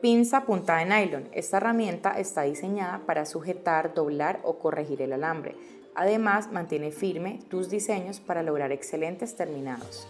Pinza punta de nylon. Esta herramienta está diseñada para sujetar, doblar o corregir el alambre. Además, mantiene firme tus diseños para lograr excelentes terminados.